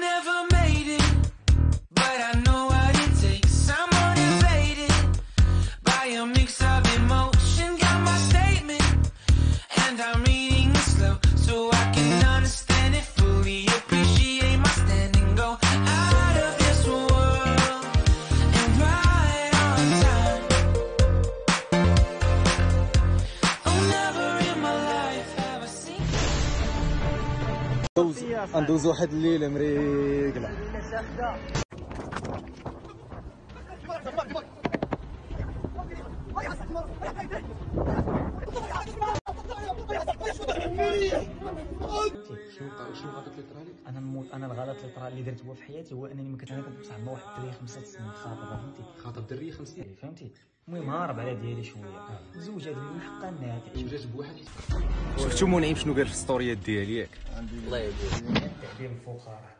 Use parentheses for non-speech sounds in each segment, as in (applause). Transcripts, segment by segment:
never ندوز ندوز واحد الليلة مريقله أنا نموت أنا الغلط اللي طرا اللي درت هو في حياتي هو أنني ما كنتعرف مع واحد الدري خمسة سنين خاطبه فهمتي؟ خاطب دريه خمس سنين. فهمتي؟ المهم هارب على ديالي شوية. زوج هذا من حقها انها تعيش جات بواحد. شفتو منعم شنو قال في الستوريات ديالي ياك؟ تعذيب الفقراء.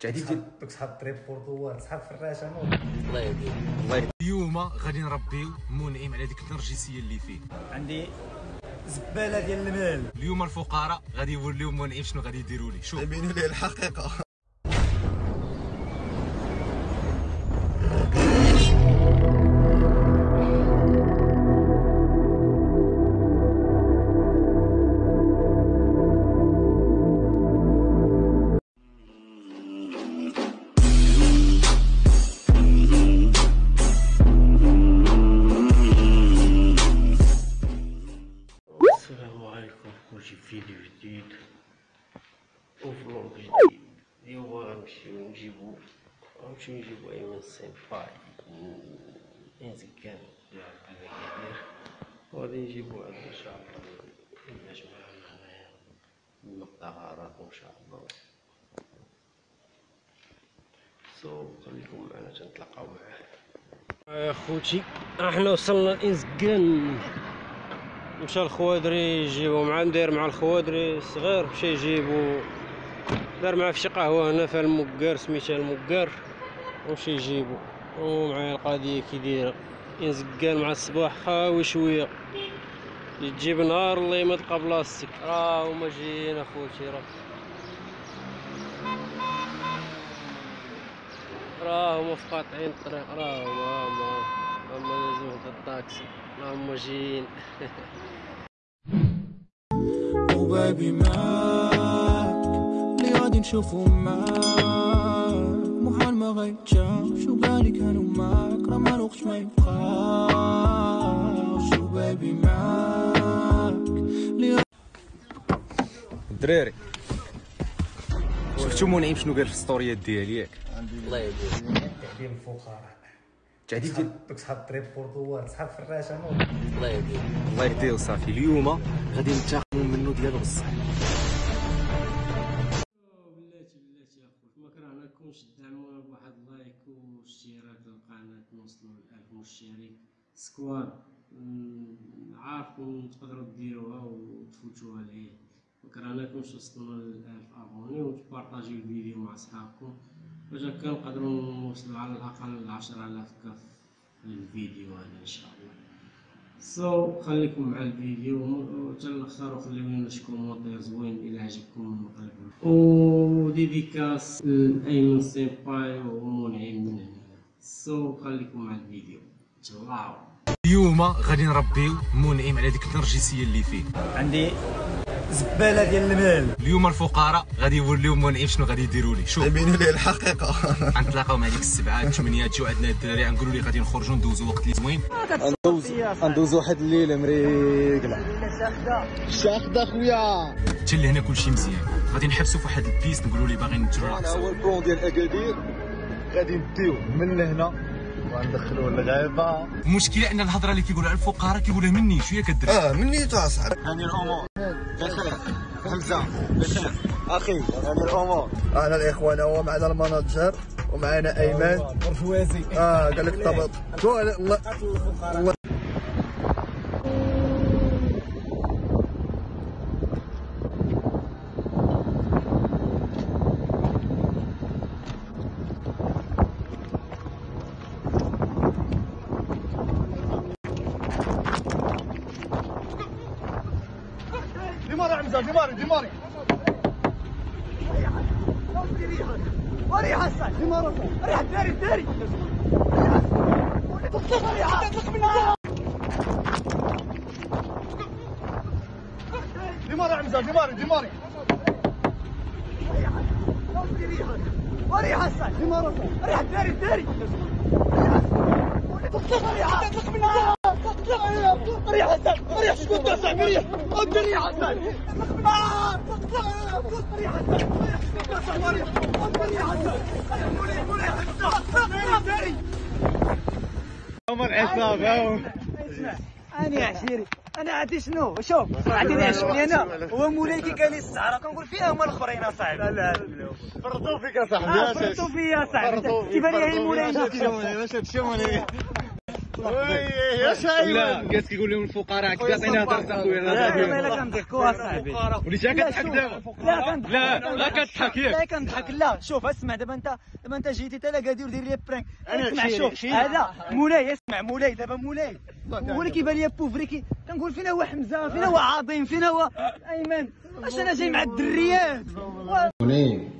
تعديل ديال دوك صحاب الطريب بورطوال صحاب فراشه الله اليوم غادي نربيو منعم على ديك النرجسيه اللي فيه. عندي زبالة ديال المال. اليوم الفقراء غادي يوليو منعم شنو غادي يديروا ليه شوف. يبينوا ليه الحقيقة. في فيديو جديد وفلوق جديد اليوم غنمشيو نجيبو غنمشيو نجيبو ايمن سيمباي انزكان ديال اكادير وغادي نجيبو عندنا ان شاء الله معنا هنايا نقطع غارات ان شاء الله سو خليكم معنا تنتلاقاو معاه يا خوتي إحنا وصلنا لانزكان مشى الخوادري يجيبو مع ندير مع الخوادري الصغير مشى يجيبو دار معاه في شي قهوة هنا في المقار سميتها المقار ومشى يجيبو ومعايا القضية كي دايرة ينزقان مع الصباح خاوي شوية. يجيب نهار الله ما تلقى بلاصتك. راه هما جايين أخوتي راه. راه هما في قاطعين الطريق. راه هما لازم في الطاكسي راه هما جايين وبابي معاك اللي غادي نشوفو معاك محال ما غيتشاف شو بالي كانوا معاك راه ما الوقت ما يبقاش وبابي معاك الدراري. شفتو منعم شنو قال في الستوريات ديالي ياك؟ تعذيب الفقراء. تعديل دوك صحاب الطريب بورطوال صحاب فراشه نوض الله يهديه صافي. اليوم غادي ننتقموا منه ديال بصح. بلاتي بلاتي اخوت ما كرهناكمش تدعمونا بواحد like واشتراك للقناة نوصلوا لألف مشترك squad عارفكم تقدروا ديروها وتفوتوها ليه. ما كرهناكمش وصلنا لألف abonnés وتبارطاجيو الفيديو مع صحابكم باش هكا نقدروا على الأقل عشرة آلاف كف في الفيديو هذا إن شاء الله. so خليكم مع الفيديو وحتى الآخر وخليونا شي commentaire زوين إلى عجبكم المقلب و dédicace لايمن سيمباي ومنعم من هنا so خليكم مع الفيديو. تشلاو اليوم غادي نربيو منعم على ديك النرجسيه اللي فيه. عندي زبالة ديال المال اليوم الفقراء غادي يوليو منعم شنو غادي يديروا ليه؟ شوف. يبينوا ليه الحقيقة. (laughs) غنتلاقاو مع ديك السبعة الثمانيه تجيو عندنا الدراري غنقولوا ليه غادي نخرجوا ندوزوا وقت اللي زوين. ندوز ندوز واحد الليلة مريقلة. شاخد اخويا حتى لهنا كلشي مزيان. غادي نحبسوا في واحد ال piste نقولوا ليه باغي هذا هو ال plan ديال أكادير. غادي نديو من لهنا وندخلوه للغابه المشكلة أن الهضرة اللي كيقولها الفقراء كيقولها مني شوية كدري آه مني تاع صاحبي هاني الأمور بخير حمزة. بخير أخي هاني الأمور أنا الاخوان هو معنا ال manager ومعنا أيمن. برجوازي آه قال لك طبط. شو الله démarrer حمزه démarrer démarrer وريح الصاج ريح الداري الداري ديماري عمزة ديماري ديماري وريح الصاج ريح الداري ريح الصاج ريح أنا يا عشيري أنا عندي شنو شوف عندي عجبني أنا هو مولاي كي قال لي السعره كنقول فيها هما الاخرين اصاحبي لا لا فرطوا فيك يا صاحبي آه فرطوا فيا صاحبي كيبان لي هي مولاي واش هادشي يا شايب لا قالت كيقول لهم الفقراء كذا عطينا درس اخويا لا لا كنضحكوا صاحبي وليتها كتضحك دابا لا كنضحك لا لا كتضحك ياك. لا كنضحك لا شوف اسمع دابا أنت دابا أنت جيتي تلا قادر دير لي برانك أنا اسمع شوف. هذا مولاي اسمع مولاي دابا مولاي. هو اللي كيبان لي بوفري كي كنقول فين هو حمزة فين هو عظيم فين هو أيمن. اش أنا جاي مع الدريات؟ هوني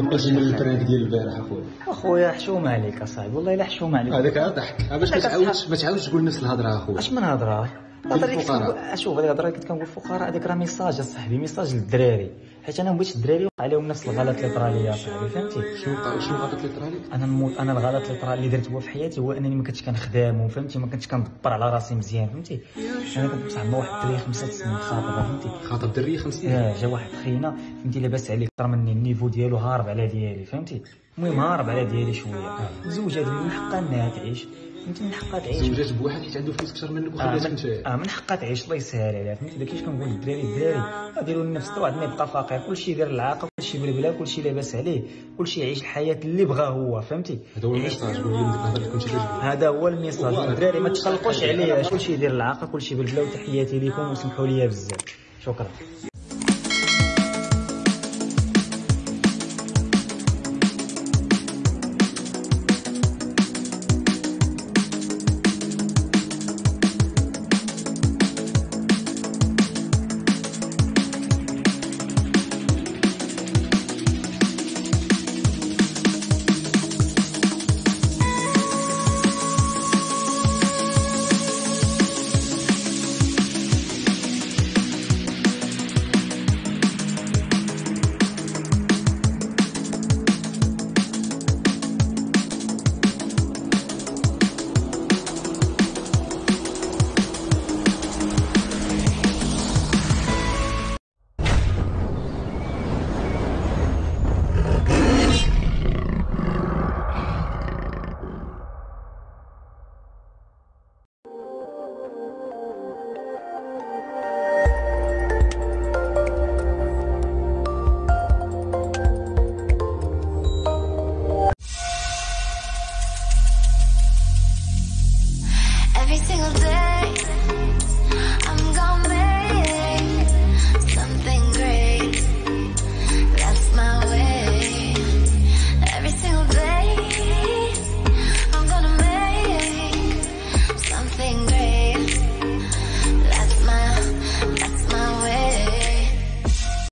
قلتي من ال prank ديال البارح أخويا. أخويا حشوم عليك أصاحبي. والله إلا حشوم عليك. هذاك عاد ضحك باش ما تعاودش ما تعاودش تقول نفس الهضرة أخويا. أش من هضرة؟ الهضره كنت. كنقول- شوف هذيك الهضره اللي كنت كنقول الفقراء. هذيك راه message اصاحبي message للدراري. حيت أنا ما بغيتش الدراري يوقع عليهم نفس الغلط اللي طرا ليا أصاحبي فهمتي؟ شنو شنو غلط اللي طرا لك أنا نموت أنا الغلط اللي طرا اللي درت هو في حياتي هو أنني ما كنتش كنخدم وفهمتي ما كنتش كندبر على راسي مزيان فهمتي؟ أنا كنت بصح مع واحد الدري خمسة سنين خاطبه فهمتي؟ خاطب دريه خمس سنين؟ يا جا واحد خينا فهمتي؟ لاباس عليه أكثر مني ال niveau ديالو هارب على ديالي فهمتي؟ المهم هارب على ديالي شوية. زوج هذه من حقها انها تعيش فهمتي من حقها تعيش. زوجات بواحد حيت عنده فلوس أكثر منك آه وخلاتك من, أنت. آه من حقها تعيش. الله يسهل عليها. فهمتي؟ داك كيفاش كنقول للدراري الدراري ديروا لنفس واحد ما يبقى فقير. كلشي يدير العاقه كلشي بلبلا كلشي لاباس عليه. كلشي يعيش الحياة اللي بغا هو. فهمتي؟ هذا هو ال message هذا هو الميساج. الدراري ما تقلقوش عليه كلشي يدير العاقه كلشي بالبلا وتحياتي لكم وسمحوا لي بزاف. شكرا.